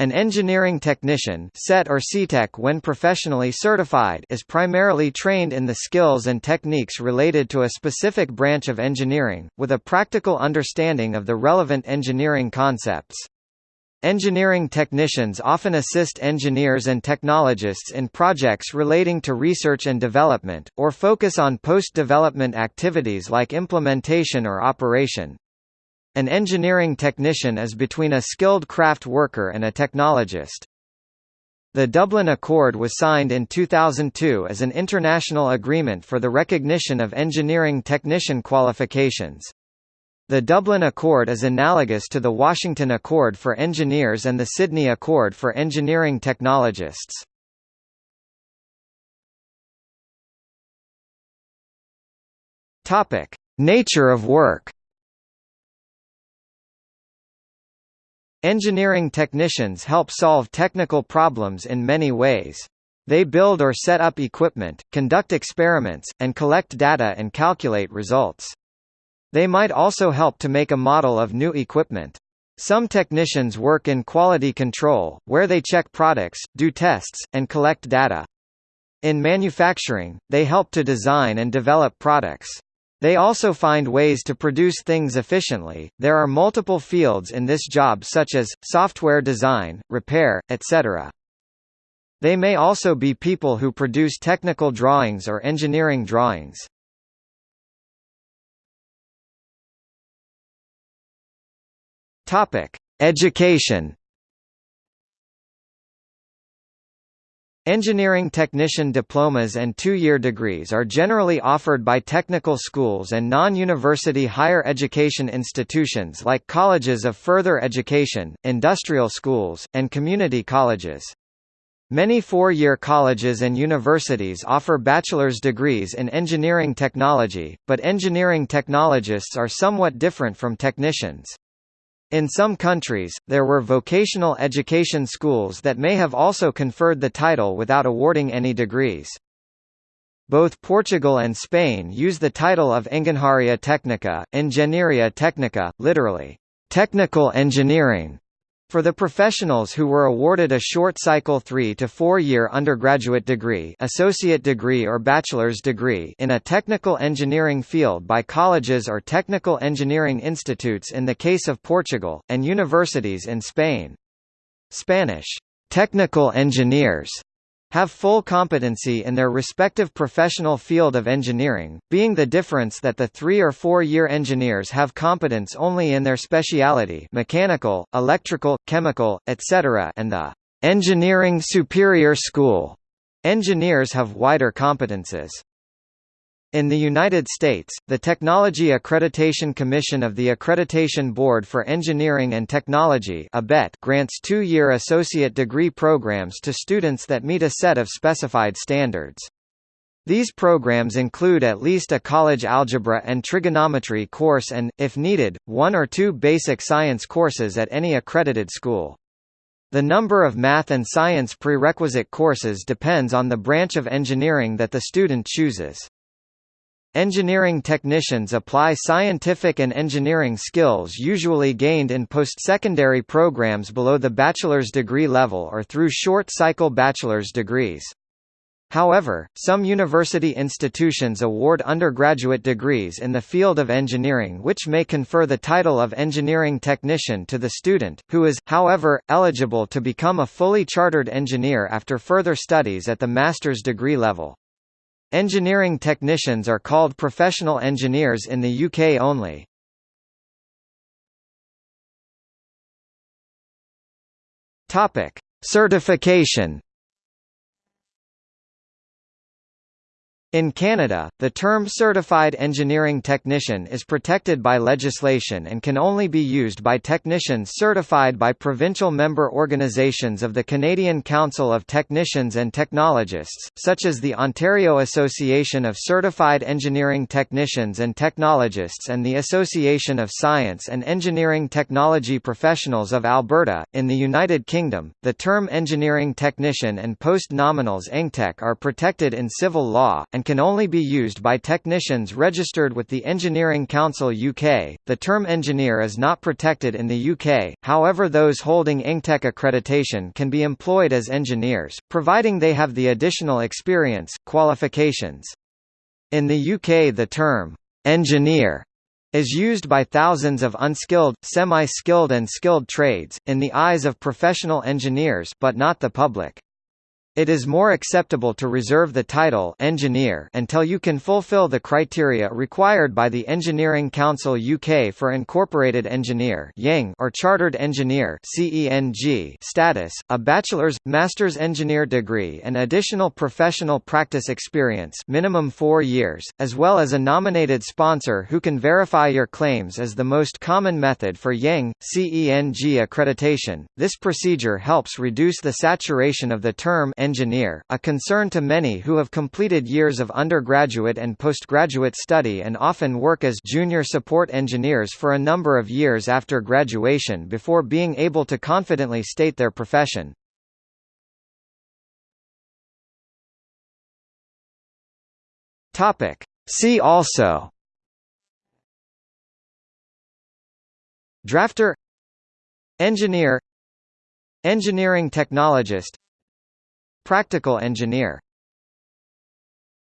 An engineering technician CET or CTEC when professionally certified is primarily trained in the skills and techniques related to a specific branch of engineering, with a practical understanding of the relevant engineering concepts. Engineering technicians often assist engineers and technologists in projects relating to research and development, or focus on post-development activities like implementation or operation. An engineering technician is between a skilled craft worker and a technologist. The Dublin Accord was signed in 2002 as an international agreement for the recognition of engineering technician qualifications. The Dublin Accord is analogous to the Washington Accord for Engineers and the Sydney Accord for Engineering Technologists. Nature of work. Engineering technicians help solve technical problems in many ways. They build or set up equipment, conduct experiments, and collect data and calculate results. They might also help to make a model of new equipment. Some technicians work in quality control, where they check products, do tests, and collect data. In manufacturing, they help to design and develop products. They also find ways to produce things efficiently. There are multiple fields in this job such as software design, repair, etc. They may also be people who produce technical drawings or engineering drawings. Topic: Education Engineering technician diplomas and two-year degrees are generally offered by technical schools and non-university higher education institutions like colleges of further education, industrial schools, and community colleges. Many four-year colleges and universities offer bachelor's degrees in engineering technology, but engineering technologists are somewhat different from technicians. In some countries, there were vocational education schools that may have also conferred the title without awarding any degrees. Both Portugal and Spain use the title of Engenharia Técnica, Ingeniería Técnica, literally, technical engineering, for the professionals who were awarded a short-cycle 3 to 4-year undergraduate degree associate degree or bachelor's degree in a technical engineering field by colleges or technical engineering institutes in the case of Portugal, and universities in Spain. Spanish, technical engineers have full competency in their respective professional field of engineering, being the difference that the three- or four-year engineers have competence only in their speciality mechanical, electrical, chemical, etc. and the engineering superior school engineers have wider competences. In the United States, the Technology Accreditation Commission of the Accreditation Board for Engineering and Technology grants two-year associate degree programs to students that meet a set of specified standards. These programs include at least a college algebra and trigonometry course and, if needed, one or two basic science courses at any accredited school. The number of math and science prerequisite courses depends on the branch of engineering that the student chooses. Engineering technicians apply scientific and engineering skills usually gained in post-secondary programs below the bachelor's degree level or through short-cycle bachelor's degrees. However, some university institutions award undergraduate degrees in the field of engineering which may confer the title of engineering technician to the student, who is, however, eligible to become a fully chartered engineer after further studies at the master's degree level. Engineering technicians are called professional engineers in the UK only. Topic: Certification In Canada, the term Certified Engineering Technician is protected by legislation and can only be used by technicians certified by provincial member organisations of the Canadian Council of Technicians and Technologists, such as the Ontario Association of Certified Engineering Technicians and Technologists and the Association of Science and Engineering Technology Professionals of Alberta. In the United Kingdom, the term engineering technician and post nominals EngTech are protected in civil law, and can only be used by technicians registered with the Engineering Council UK. The term engineer is not protected in the UK, however, those holding EngTech accreditation can be employed as engineers, providing they have the additional experience, qualifications. In the UK, the term engineer is used by thousands of unskilled, semi-skilled and skilled trades, in the eyes of professional engineers but not the public. It is more acceptable to reserve the title engineer until you can fulfill the criteria required by the Engineering Council UK for incorporated engineer or chartered engineer status, a bachelor's master's engineer degree and additional professional practice experience, minimum 4 years, as well as a nominated sponsor who can verify your claims is the most common method for IEng CENG accreditation. This procedure helps reduce the saturation of the term engineer, a concern to many who have completed years of undergraduate and postgraduate study and often work as junior support engineers for a number of years after graduation before being able to confidently state their profession. See also Drafter Engineer Engineering technologist Practical engineer